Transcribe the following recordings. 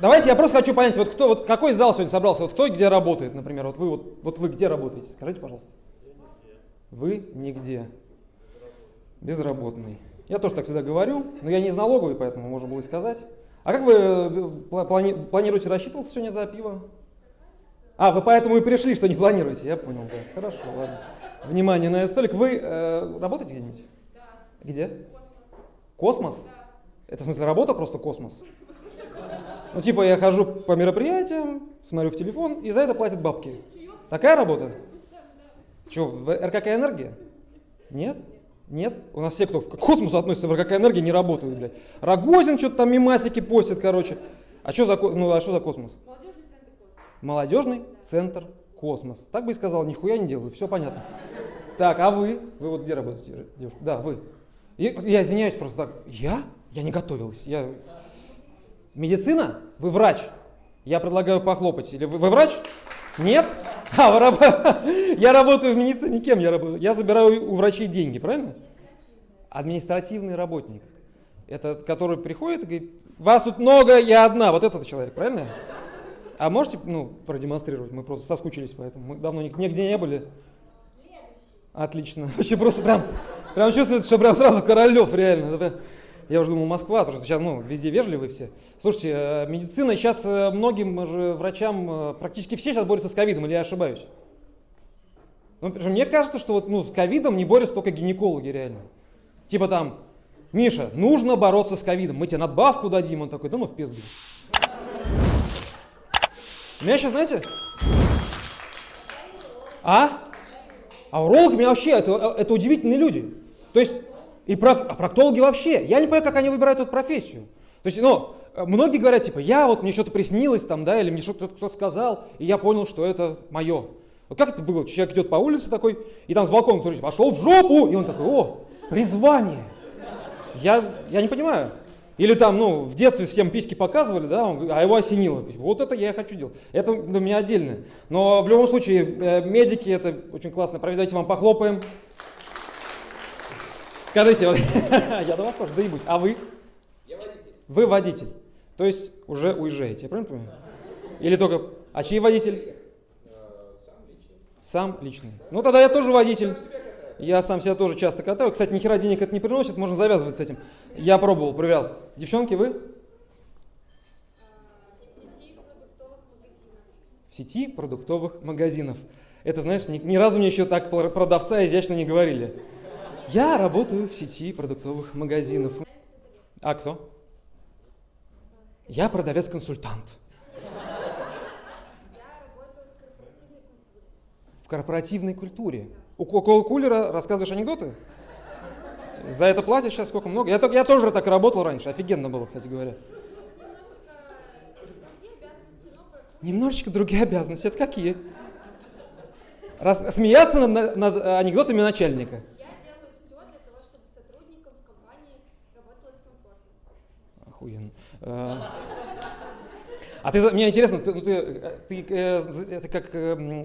Давайте я просто хочу понять, вот кто, вот какой зал сегодня собрался, вот кто где работает, например, вот вы, вот, вот вы где работаете, скажите, пожалуйста. Вы нигде. Безработный. Я тоже так всегда говорю, но я не из налоговой, поэтому можно было и сказать. А как вы э, плани планируете рассчитываться сегодня за пиво? А, вы поэтому и пришли, что не планируете, я понял, да. Хорошо, ладно. Внимание на этот столик. Вы э, работаете где-нибудь? Да. Где? Космос. Космос? Да. Это в смысле работа просто космос? Ну типа я хожу по мероприятиям, смотрю в телефон и за это платят бабки. Такая работа? Что, в РКК энергия? Нет? Нет? У нас все, кто к космосу относится в РКК энергии, не работают, блядь. Рогозин что-то там мемасики постит, короче. А что за, ну, а что за космос? Молодежный центр космос. Молодежный центр космос. Так бы и сказал, нихуя не делаю, все понятно. Так, а вы? Вы вот где работаете, девушка? Да, вы. Я, я извиняюсь просто так. Я? Я не готовилась. Я... Медицина? Вы врач. Я предлагаю похлопать. Или вы, вы врач? Нет? А, вы раб- я работаю в медицине кем? Я, работаю? я забираю у врачей деньги, правильно? Административный работник. Это который приходит и говорит, вас тут много, я одна. Вот этот человек, правильно? А можете ну, продемонстрировать? Мы просто соскучились, поэтому мы давно нигде не были. Отлично. Вообще просто прям, прям чувствуется, что прям сразу Королев, реально. Я уже думал Москва, потому что сейчас ну, везде вежливые все. Слушайте, э, медицина сейчас э, многим же врачам, э, практически все сейчас борются с ковидом, или я ошибаюсь? Ну, мне кажется, что вот, ну, с ковидом не борются только гинекологи реально. Типа там, Миша, нужно бороться с ковидом, мы тебе надбавку дадим. Он такой, да ну в пизду. Меня сейчас, знаете? А? А урологи меня вообще, это, это удивительные люди. То есть, и прок- а проктологи вообще. Я не понимаю, как они выбирают эту профессию. То есть, ну, э, многие говорят, типа, я вот, мне что-то приснилось там, да, или мне что-то кто-то сказал, и я понял, что это мое. Вот как это было? Человек идет по улице такой, и там с балкона кто-то пошел в жопу, и он такой, о, призвание. Я, я не понимаю. Или там, ну, в детстве всем письки показывали, да, он а его осенило. Вот это я и хочу делать. Это для меня отдельно. Но в любом случае, э, медики, это очень классно. Давайте вам похлопаем. Скажите, вот, я до вас тоже доебусь. А вы? Я водитель. Вы водитель. То есть уже уезжаете, я правильно понимаю? Или только... А чей водитель? Э, Сам лично. Сам личный. Ну тогда я тоже водитель. Я сам себя тоже часто катаю. Кстати, ни хера денег это не приносит, можно завязывать с этим. Я пробовал, проверял. Девчонки, вы? В сети продуктовых В сети продуктовых магазинов. Это, знаешь, ни, ни разу мне еще так про- продавца изящно не говорили. Я работаю в сети продуктовых магазинов. А кто? Я продавец-консультант. В корпоративной культуре. У Кока Кулера рассказываешь анекдоты? За это платят сейчас сколько много? Я, я тоже так работал раньше, офигенно было, кстати говоря. Немножечко другие обязанности, Это какие? Раз, смеяться над, над анекдотами начальника. я делаю все для того, чтобы сотрудникам в компании работалось комфортно. Охуенно. Э, А ты, мне интересно, ты, ну, ты, э, ты, э, это как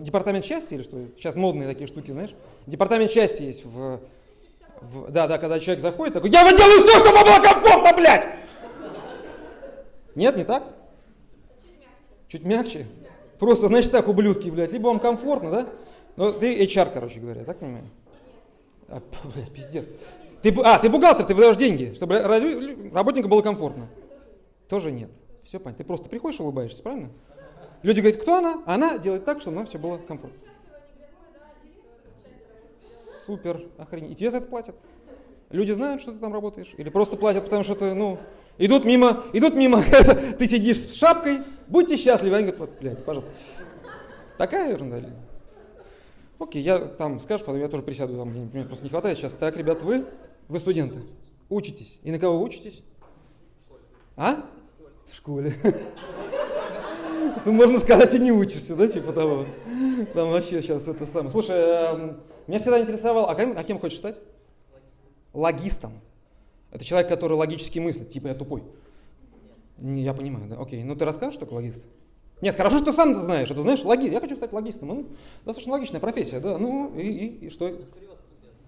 департамент счастья или что? Сейчас модные такие штуки, знаешь? Департамент счастья есть в, в- да, да, когда человек заходит, такой, я делаю все, чтобы было комфортно, блядь! Нет, не так? Чуть мягче. Чуть мягче? Просто, значит, так, ублюдки, блядь, либо вам комфортно, да? Ну, ты HR, короче говоря, так понимаю? А, блядь, пиздец. Ты, а, ты бухгалтер, ты выдаешь деньги, чтобы ра- работнику было комфортно. Тоже нет. Все понятно. Ты просто приходишь, улыбаешься, правильно? Люди говорят, кто она? Она делает так, чтобы нам все было комфортно. И. Супер, охренеть. И тебе за это платят? Люди знают, что ты там работаешь? Или просто платят, потому что ты, ну, идут мимо, идут мимо, ты сидишь с шапкой, будьте счастливы. Они говорят, блядь, пожалуйста. Такая ерунда. Окей, я там, скажешь, потом я тоже присяду, там, мне просто не хватает сейчас. Так, ребят, вы, вы студенты, учитесь. И на кого учитесь? А? В школе. Тут можно сказать и не учишься, да, типа того. Там вообще сейчас это самое. Слушай, эм, меня всегда интересовало, а кем, а кем хочешь стать? Логистом. Это человек, который логически мыслит, типа я тупой. Не, я понимаю, да, окей. Ну ты расскажешь, что такое логист? Нет, хорошо, что сам ты знаешь. Это знаешь, логи... я хочу стать логистом. Ну, достаточно логичная профессия, да. Ну и, и, и что?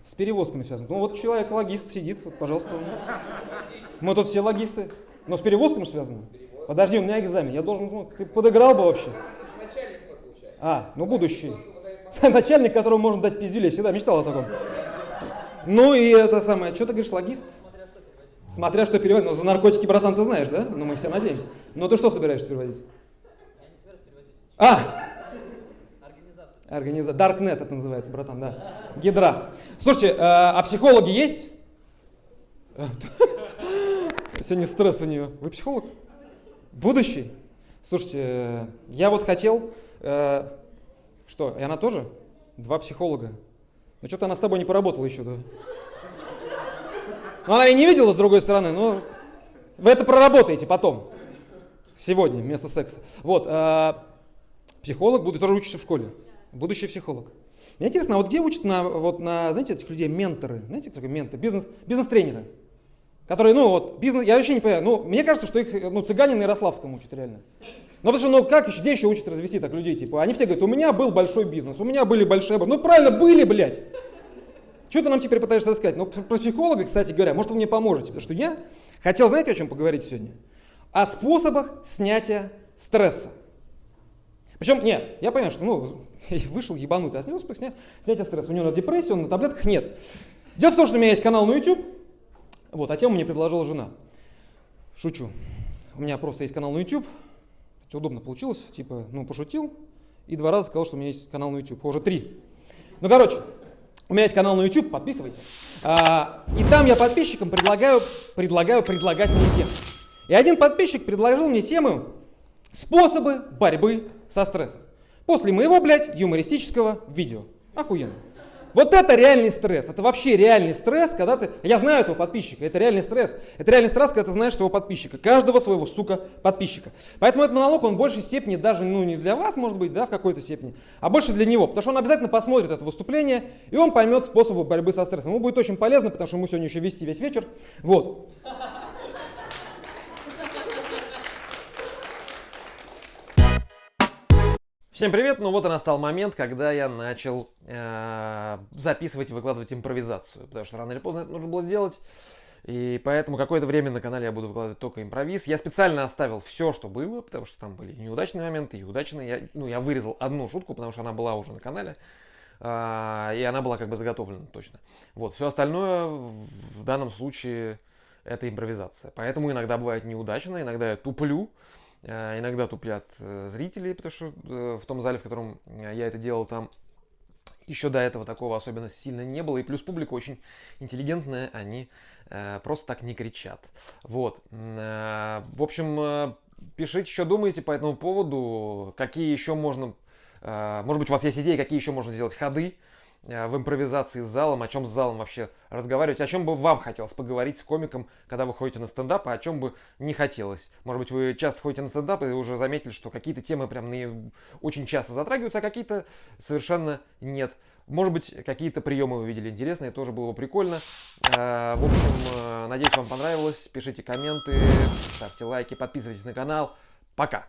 С перевозками связано. Ну вот человек логист сидит, вот, пожалуйста. Мы тут все логисты. Но с перевозками связано. Подожди, у меня экзамен. Я должен, ну, ты подыграл бы вообще. А, ну будущий. Начальник, которому можно дать пиздюлей. Всегда мечтал о таком. Ну и это самое, что ты говоришь, логист? Смотря что переводить. Ну, за наркотики, братан, ты знаешь, да? Ну, мы все надеемся. Но ты что собираешься переводить? А! Организация. Darknet это называется, братан, да. Гидра. Слушайте, э, а психологи есть? Сегодня стресс у нее. Вы психолог? Будущий? Слушайте, э, я вот хотел... э, Что, и она тоже? Два психолога. Ну что-то она с тобой не поработала еще, да? Ну она и не видела с другой стороны, но вы это проработаете потом. Сегодня, вместо секса. Вот, психолог будет тоже учиться в школе. Будущий психолог. Мне интересно, а вот где учат на, вот на, знаете, этих людей менторы? Знаете, кто такой ментор? Бизнес, бизнес-тренеры. Которые, ну вот, бизнес, я вообще не понимаю, ну, мне кажется, что их, ну, цыгане на Ярославском учат реально. Ну, потому что, ну, как еще, где еще учат развести так людей, типа, они все говорят, у меня был большой бизнес, у меня были большие, ну, правильно, были, блядь. Что ты нам теперь пытаешься рассказать? Ну, про психолога, кстати говоря, может, вы мне поможете, потому что я хотел, знаете, о чем поговорить сегодня? О способах снятия стресса. Причем, нет, я понимаю, что, ну, вышел ебанутый, а снял способ снять, снятия стресса. У него на депрессии, он на таблетках, нет. Дело в том, что у меня есть канал на YouTube, вот, а тему мне предложила жена. Шучу. У меня просто есть канал на YouTube, удобно получилось, типа, ну, пошутил, и два раза сказал, что у меня есть канал на YouTube, уже три. Ну, короче, у меня есть канал на YouTube, подписывайтесь. А, и там я подписчикам предлагаю, предлагаю предлагать мне темы. И один подписчик предложил мне тему «Способы борьбы со стрессом». После моего, блядь, юмористического видео. Охуенно. Вот это реальный стресс. Это вообще реальный стресс, когда ты... Я знаю этого подписчика, это реальный стресс. Это реальный стресс, когда ты знаешь своего подписчика. Каждого своего, сука, подписчика. Поэтому этот монолог, он в большей степени даже, ну, не для вас, может быть, да, в какой-то степени, а больше для него. Потому что он обязательно посмотрит это выступление, и он поймет способы борьбы со стрессом. Ему будет очень полезно, потому что ему сегодня еще вести весь вечер. Вот. Всем привет! Ну вот и настал момент, когда я начал э, записывать и выкладывать импровизацию, потому что рано или поздно это нужно было сделать. И поэтому какое-то время на канале я буду выкладывать только импровиз. Я специально оставил все, что было, потому что там были неудачные моменты и удачные. Я, ну, я вырезал одну шутку, потому что она была уже на канале. э, и она была как бы заготовлена точно. Вот, все остальное в данном случае это импровизация. Поэтому иногда бывает неудачно, иногда я туплю. Э, Иногда туплят э, зрители, потому что э, в том зале, в котором я это делал, там еще до этого такого особенно сильно не было. И плюс публика очень интеллигентная, они просто так не кричат. Вот. В общем, пишите, что думаете по этому поводу, какие еще можно... Может быть, у вас есть идеи, какие еще можно сделать ходы в импровизации с залом, о чем с залом вообще разговаривать, о чем бы вам хотелось поговорить с комиком, когда вы ходите на стендап, а о чем бы не хотелось. Может быть, вы часто ходите на стендап и уже заметили, что какие-то темы прям наи- очень часто затрагиваются, а какие-то совершенно нет. Может быть, какие-то приемы вы видели интересные, тоже было бы прикольно. Э, В общем, э, надеюсь, вам понравилось. Пишите комменты, ставьте лайки, подписывайтесь на канал. Пока!